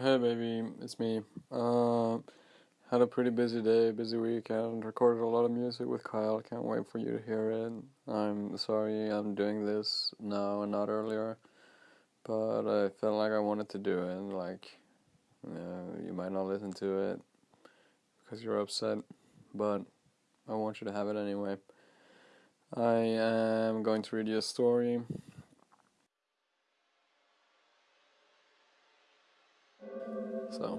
Hey baby, it's me. Uh, had a pretty busy day, busy weekend. Recorded a lot of music with Kyle. Can't wait for you to hear it. I'm sorry I'm doing this now and not earlier, but I felt like I wanted to do it. Like, you, know, you might not listen to it because you're upset, but I want you to have it anyway. I am going to read you a story. So,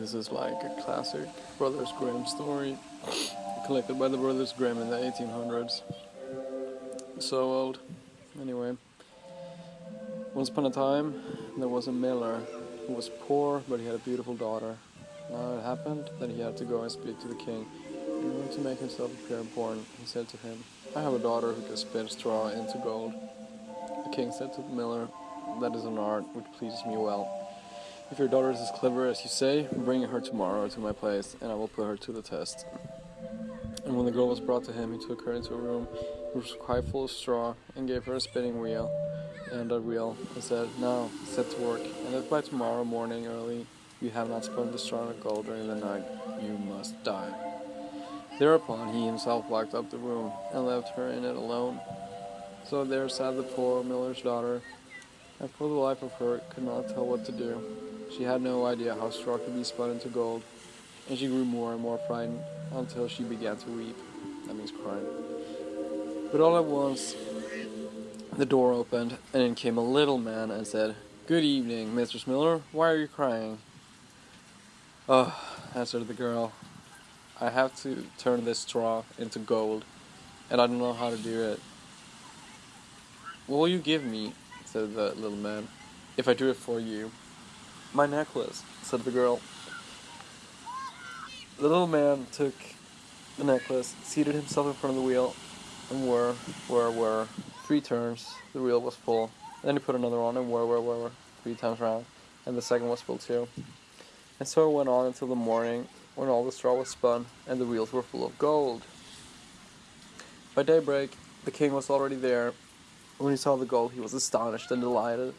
this is like a classic Brothers Grimm story collected by the Brothers Grimm in the 1800s. So old. Anyway, once upon a time, there was a miller who was poor, but he had a beautiful daughter. Now it happened that he had to go and speak to the king. In order to make himself appear important, he said to him, I have a daughter who can spin straw into gold. The king said to the miller, That is an art which pleases me well. If your daughter is as clever as you say, bring her tomorrow to my place, and I will put her to the test. And when the girl was brought to him, he took her into a room which was quite full of straw, and gave her a spinning wheel and a reel, and said, Now, set to work, and if by tomorrow morning early you have not spun the straw of gold during the night, you must die. Thereupon he himself locked up the room, and left her in it alone. So there sat the poor miller's daughter, and for the life of her could not tell what to do. She had no idea how straw could be spun into gold, and she grew more and more frightened until she began to weep. That means crying. But all at once, the door opened, and in came a little man and said, Good evening, Mistress Miller. Why are you crying? Oh, answered the girl, I have to turn this straw into gold, and I don't know how to do it. What will you give me? said the little man, if I do it for you. My necklace, said the girl. The little man took the necklace, seated himself in front of the wheel, and whir, whir, whir. Three turns, the wheel was full. Then he put another on and whir, whir, whir, whir, three times round, and the second was full too. And so it went on until the morning, when all the straw was spun, and the wheels were full of gold. By daybreak, the king was already there. When he saw the gold, he was astonished and delighted.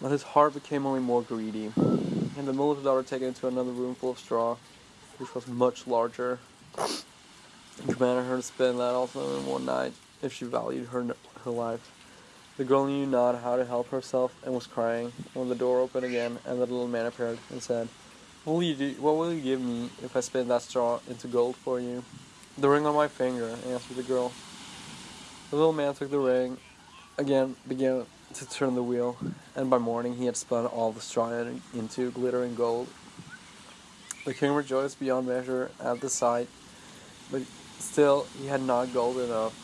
But his heart became only more greedy, and the miller's daughter taken into another room full of straw, which was much larger. He commanded her to spend that also in one night, if she valued her her life. The girl knew not how to help herself and was crying when the door opened again and the little man appeared and said, what will, you do, what will you give me if I spin that straw into gold for you? The ring on my finger, answered the girl. The little man took the ring, again began to turn the wheel, and by morning he had spun all the straw into glittering gold. The king rejoiced beyond measure at the sight, but still he had not gold enough,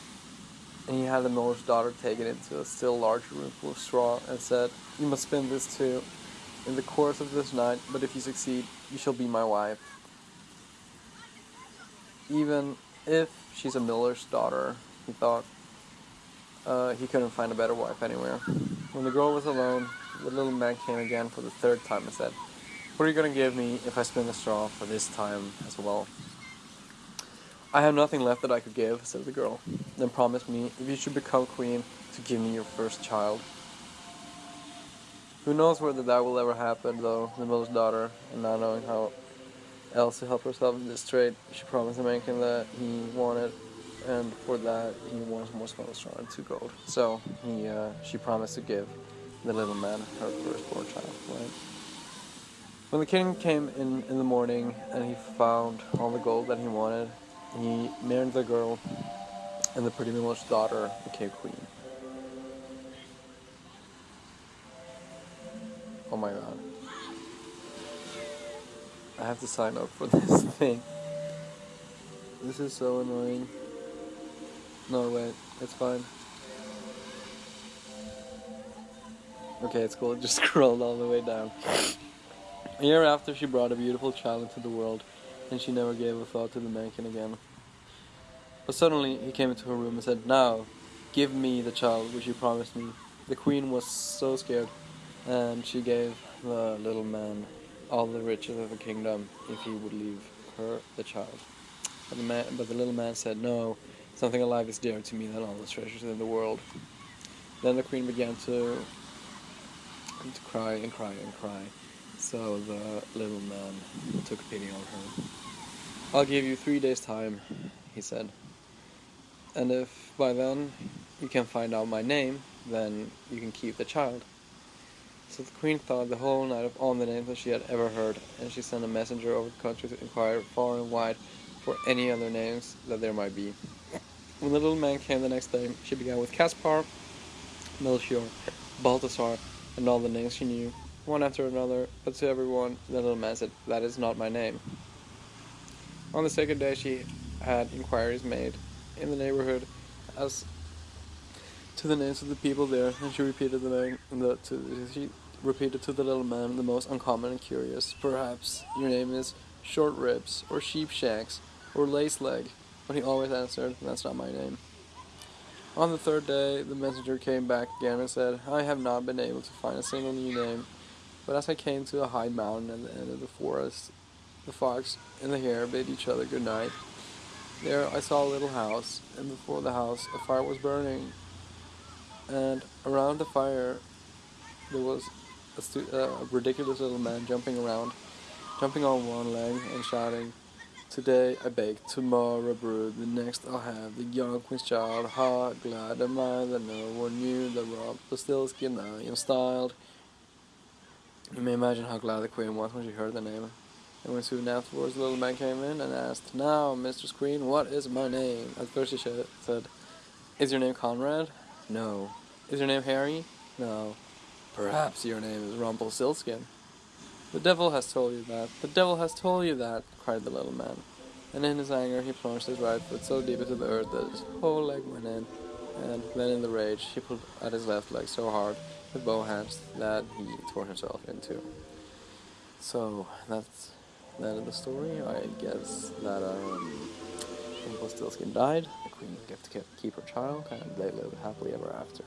and he had the miller's daughter taken into a still larger room full of straw, and said, You must spin this too, in the course of this night, but if you succeed, you shall be my wife. Even if she's a miller's daughter, he thought, uh, he couldn't find a better wife anywhere. When the girl was alone, the little man came again for the third time and said, What are you going to give me if I spin the straw for this time as well? I have nothing left that I could give, said the girl. Then promise me, if you should become queen, to give me your first child. Who knows whether that will ever happen, though, the miller's daughter, and not knowing how else to help herself in this trade, she promised the mankin that he wanted and for that he wants spinal straw two gold. So he, uh, she promised to give the little man her firstborn child. Right. When the king came in in the morning and he found all the gold that he wanted, he married the girl, and the pretty miller's daughter became queen. Oh my god. I have to sign up for this thing. This is so annoying. No, wait, it's fine. Okay, it's cool, it just scrolled all the way down. A year after, she brought a beautiful child into the world, and she never gave a thought to the mankin again. But suddenly, he came into her room and said, Now, give me the child which you promised me. The queen was so scared, and she gave the little man all the riches of the kingdom if he would leave her the child. But the, man, but the little man said, No, Something alive is dearer to me than all the treasures in the world. Then the queen began to to cry and cry and cry. So the little man took pity on her. I'll give you three days' time, he said. And if by then you can find out my name, then you can keep the child. So the queen thought the whole night of all the names that she had ever heard, and she sent a messenger over the country to inquire far and wide for any other names that there might be. When the little man came the next day, she began with Caspar, Melchior, Balthasar, and all the names she knew, one after another, but to everyone the little man said, That is not my name. On the second day, she had inquiries made in the neighborhood as to the names of the people there, and she repeated the. The, to, she repeated to the little man the most uncommon and curious. Perhaps your name is Short Ribs, or Sheep Shanks, or Lace Leg. But he always answered, That's not my name. On the third day, the messenger came back again and said, I have not been able to find a single new name, but as I came to a high mountain at the end of the forest, the fox and the hare bade each other good night. There I saw a little house, and before the house a fire was burning, and around the fire there was a, uh, a ridiculous little man jumping around, jumping on one leg and shouting, Today I bake, tomorrow brew, the next I'll have the young queen's child. Ha, glad am I that no one knew the rob the still skin I am styled. You may imagine how glad the queen was when she heard the name. And when soon afterwards the little man came in and asked, Now, Mistress Queen, what is my name? At first she said, Is your name Conrad? No. Is your name Harry? No. Perhaps your name is Rumpelstiltskin. The devil has told you that. The devil has told you that, cried the little man. And in his anger he plunged his right foot so deep into the earth that his whole leg went in. And then in the rage he pulled at his left leg so hard with both hands that he tore himself in two. So that's that is the story. I guess that um, Rumpelstiltskin died. The queen got to keep her child, and they lived happily ever after.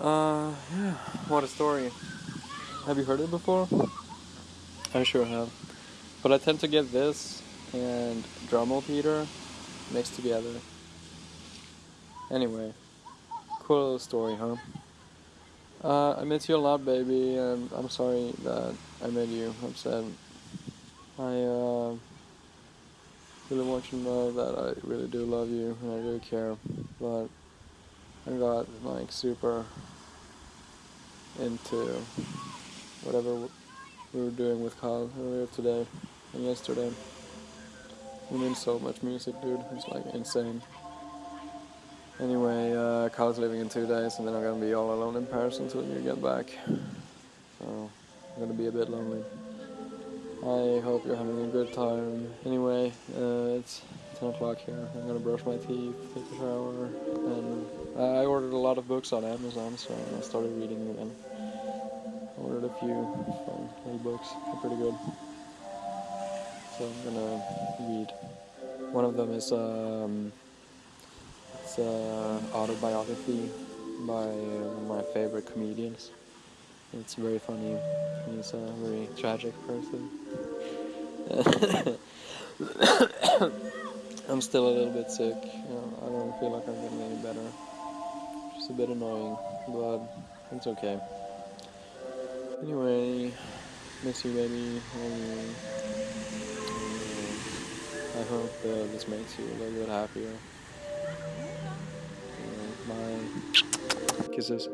Uh, yeah, what a story. Have you heard it before? I sure have. But I tend to get this and Drummel Peter mixed together. Anyway, cool little story, huh? Uh, I miss you a lot, baby, and I'm sorry that I made you upset. I uh, really want you to know that I really do love you and I really care, but I got like super into whatever we were doing with Kyle earlier today and yesterday. We made so much music, dude. It's like insane. Anyway, uh, Kyle's leaving in two days, and then I'm gonna be all alone in Paris until you get back. So I'm gonna be a bit lonely. I hope you're having a good time. Anyway, uh, it's 10 o'clock here. I'm gonna brush my teeth, take a shower, and I ordered a lot of books on Amazon, so I started reading again ordered a few fun little books. They're pretty good. So I'm gonna read. One of them is um, it's an autobiography by one of my favorite comedians. It's very funny. He's a very tragic person. I'm still a little bit sick. You know, I don't feel like I'm getting any better. Just a bit annoying, but it's okay. Anyway, miss you, baby. I hope uh, this makes you a little bit happier. Bye. Kisses.